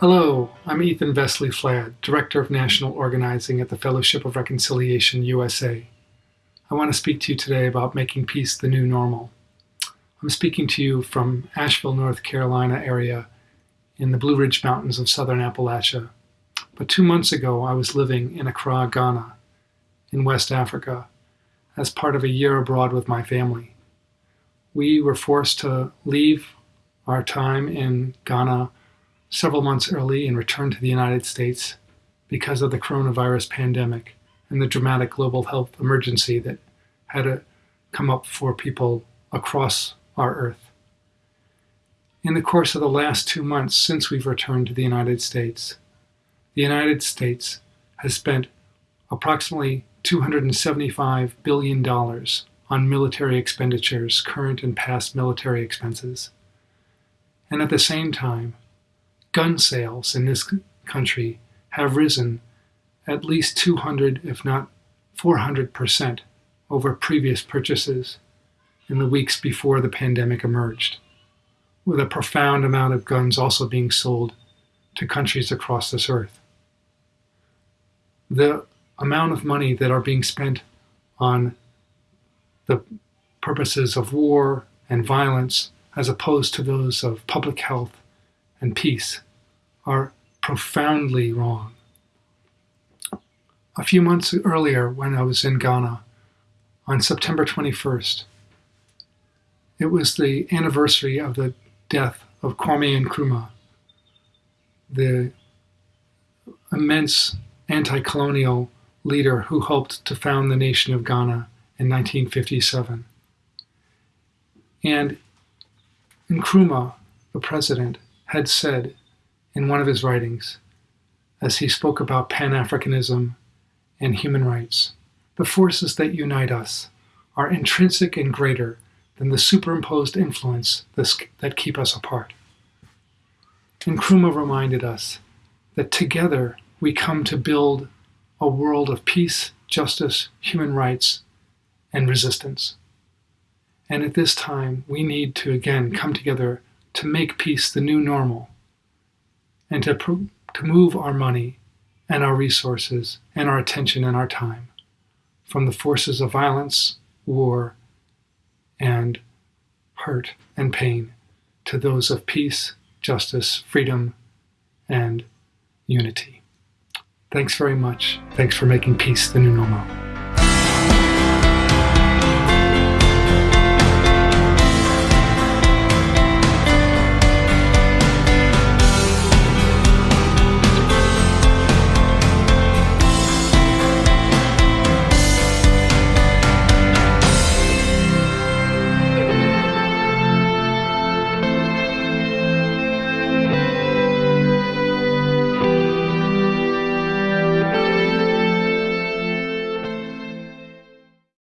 Hello, I'm Ethan Vesely Flad, Director of National Organizing at the Fellowship of Reconciliation USA. I want to speak to you today about making peace the new normal. I'm speaking to you from Asheville, North Carolina area in the Blue Ridge Mountains of southern Appalachia. But two months ago, I was living in Accra, Ghana, in West Africa, as part of a year abroad with my family. We were forced to leave our time in Ghana several months early and return to the United States because of the coronavirus pandemic and the dramatic global health emergency that had to come up for people across our earth. In the course of the last two months since we've returned to the United States, the United States has spent approximately $275 billion on military expenditures, current and past military expenses. And at the same time, gun sales in this country have risen at least 200, if not 400% over previous purchases in the weeks before the pandemic emerged, with a profound amount of guns also being sold to countries across this earth. The amount of money that are being spent on the purposes of war and violence as opposed to those of public health and peace are profoundly wrong. A few months earlier, when I was in Ghana, on September 21st, it was the anniversary of the death of Kwame Nkrumah, the immense anti colonial leader who helped to found the nation of Ghana in 1957. And Nkrumah, the president, had said in one of his writings, as he spoke about Pan Africanism and human rights, the forces that unite us are intrinsic and greater than the superimposed influence that keep us apart. And Nkrumah reminded us that together we come to build a world of peace, justice, human rights, and resistance. And at this time, we need to again come together to make peace the new normal and to, to move our money and our resources and our attention and our time from the forces of violence, war, and hurt and pain to those of peace, justice, freedom, and unity. Thanks very much. Thanks for making peace the new normal.